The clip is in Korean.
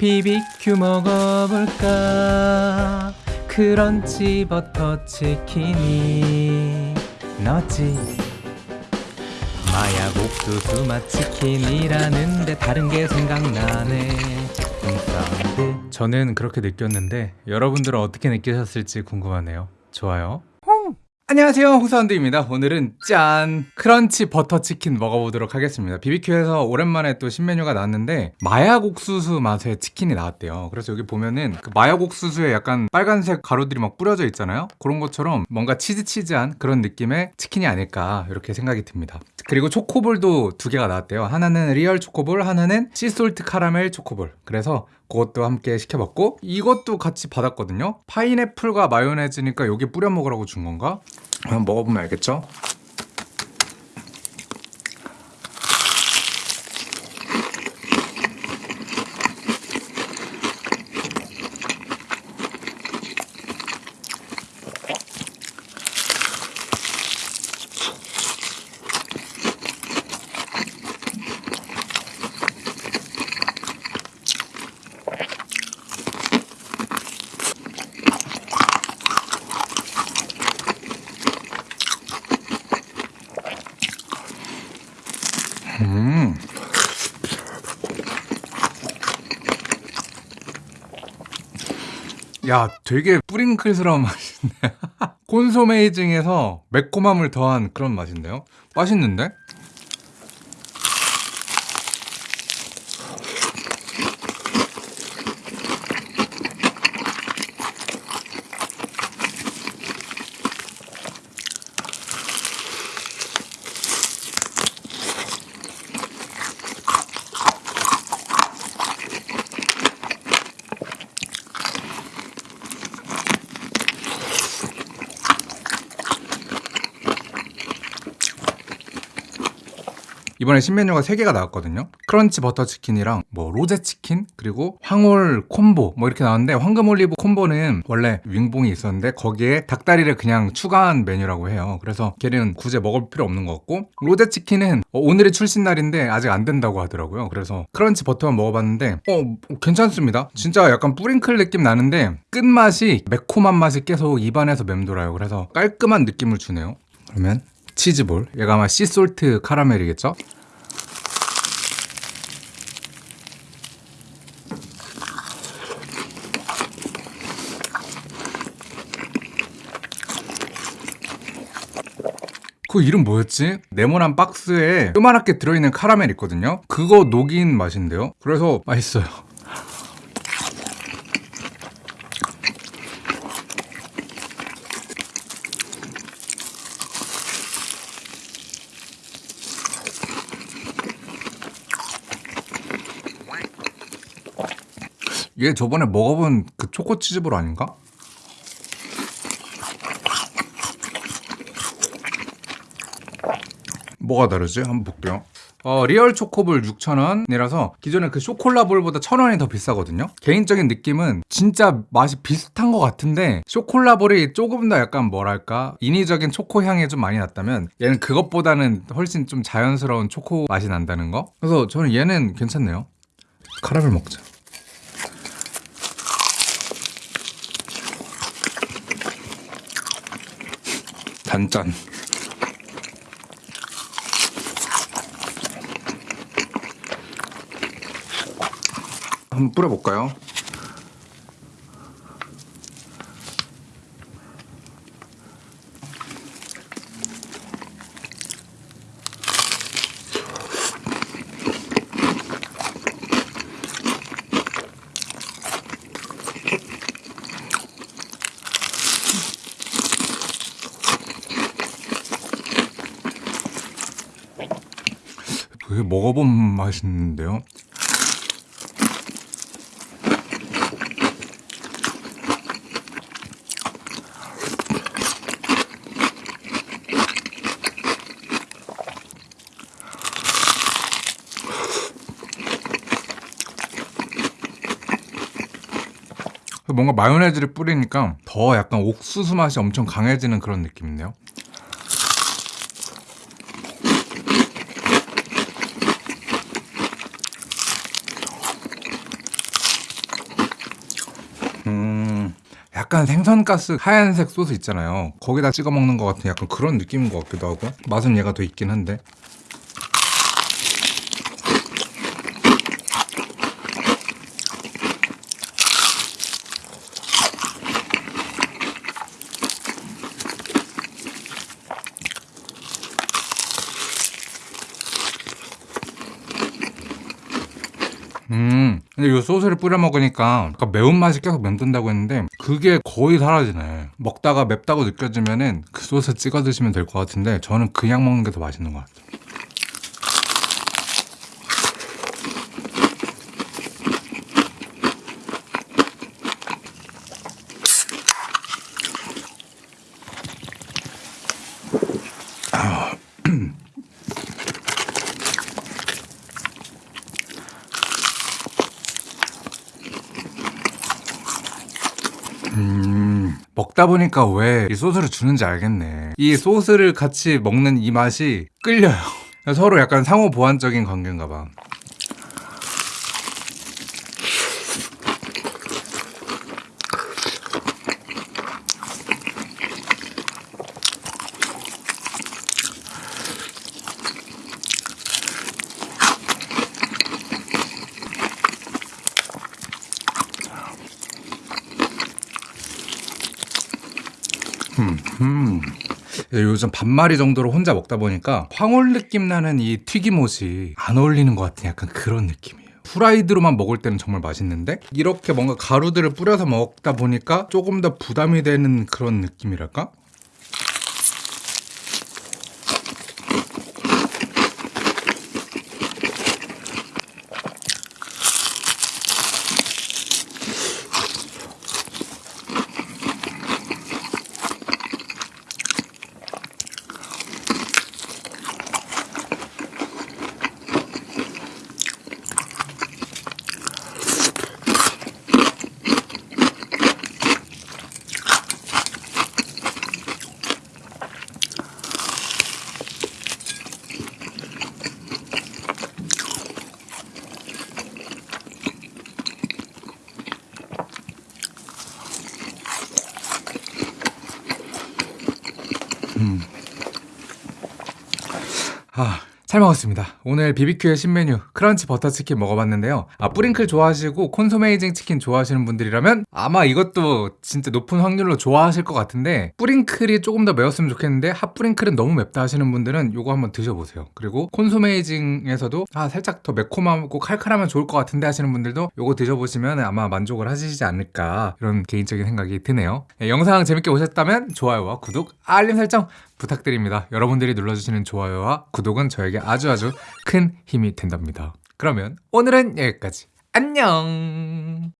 BBQ 먹어볼까? 크런치 버터 치킨이 너지. 마약 옥수수 맛 치킨이라는데 다른 게 생각나네. 음, 저는 그렇게 느꼈는데 여러분들은 어떻게 느끼셨을지 궁금하네요. 좋아요 안녕하세요. 홍사운드입니다. 오늘은 짠. 크런치 버터치킨 먹어보도록 하겠습니다. BBQ에서 오랜만에 또 신메뉴가 나왔는데 마약 옥수수 맛의 치킨이 나왔대요. 그래서 여기 보면은 그 마약 옥수수에 약간 빨간색 가루들이 막 뿌려져 있잖아요? 그런 것처럼 뭔가 치즈치즈한 그런 느낌의 치킨이 아닐까 이렇게 생각이 듭니다 그리고 초코볼도 두 개가 나왔대요 하나는 리얼 초코볼 하나는 시솔트 카라멜 초코볼 그래서 그것도 함께 시켜봤고 이것도 같이 받았거든요 파인애플과 마요네즈니까 여기 뿌려 먹으라고 준 건가? 한번 먹어보면 알겠죠? 야, 되게 뿌링클스러운 맛인데. 콘소메이징에서 매콤함을 더한 그런 맛인데요? 맛있는데? 이번에 신메뉴가 3개가 나왔거든요. 크런치 버터 치킨이랑 뭐 로제 치킨 그리고 황올 콤보 뭐 이렇게 나왔는데 황금 올리브 콤보는 원래 윙봉이 있었는데 거기에 닭다리를 그냥 추가한 메뉴라고 해요. 그래서 걔는 굳이 먹을 필요 없는 것 같고 로제 치킨은 어, 오늘이 출시 날인데 아직 안 된다고 하더라고요. 그래서 크런치 버터만 먹어봤는데 어 괜찮습니다. 진짜 약간 뿌링클 느낌 나는데 끝맛이 매콤한 맛이 계속 입안에서 맴돌아요. 그래서 깔끔한 느낌을 주네요. 그러면 치즈볼 얘가 아마 씨솔트 카라멜이겠죠? 그 이름 뭐였지? 네모난 박스에 요만하게 들어있는 카라멜 있거든요? 그거 녹인 맛인데요? 그래서 맛있어요 얘 저번에 먹어본 그 초코 치즈볼 아닌가? 뭐가 다르지? 한번 볼게요. 어, 리얼 초코볼 6,000원이라서 기존에 그 쇼콜라볼보다 1,000원이 더 비싸거든요? 개인적인 느낌은 진짜 맛이 비슷한 것 같은데 쇼콜라볼이 조금 더 약간 뭐랄까? 인위적인 초코 향이 좀 많이 났다면 얘는 그것보다는 훨씬 좀 자연스러운 초코 맛이 난다는 거? 그래서 저는 얘는 괜찮네요. 카라멜 먹자 단짠 한번 뿌려볼까요? 되게 먹어본 맛인데요. 뭔가 마요네즈를 뿌리니까 더 약간 옥수수 맛이 엄청 강해지는 그런 느낌인데요 음, 약간 생선가스 하얀색 소스 있잖아요. 거기다 찍어 먹는 것 같은 약간 그런 느낌인 것 같기도 하고 맛은 얘가 더 있긴 한데. 근데 이 소스를 뿌려 먹으니까 아까 매운맛이 계속 맴돈다고 했는데 그게 거의 사라지네. 먹다가 맵다고 느껴지면 은 그 소스 찍어 드시면 될 것 같은데 저는 그냥 먹는 게 더 맛있는 것 같아요. 음, 먹다 보니까 왜 이 소스를 주는지 알겠네. 이 소스를 같이 먹는 이 맛이 끌려요. 서로 약간 상호 보완적인 관계인가 봐. 음. 요즘 반마리 정도로 혼자 먹다 보니까 황홀 느낌 나는 이 튀김옷이 안 어울리는 것 같은 약간 그런 느낌이에요. 후라이드로만 먹을 때는 정말 맛있는데 이렇게 뭔가 가루들을 뿌려서 먹다 보니까 조금 더 부담이 되는 그런 느낌이랄까? 아, 잘 먹었습니다. 오늘 BBQ의 신메뉴 크런치 버터치킨 먹어봤는데요. 아, 뿌링클 좋아하시고 콘소메이징 치킨 좋아하시는 분들이라면 아마 이것도 진짜 높은 확률로 좋아하실 것 같은데 뿌링클이 조금 더 매웠으면 좋겠는데 핫뿌링클은 너무 맵다 하시는 분들은 이거 한번 드셔보세요. 그리고 콘소메이징에서도 아, 살짝 더 매콤하고 칼칼하면 좋을 것 같은데 하시는 분들도 이거 드셔보시면 아마 만족을 하시지 않을까 이런 개인적인 생각이 드네요. 네, 영상 재밌게 보셨다면 좋아요와 구독, 알림 설정 부탁드립니다. 여러분들이 눌러주시는 좋아요와 구독은 저에게 아주 아주 큰 힘이 된답니다. 그러면 오늘은 여기까지. 안녕!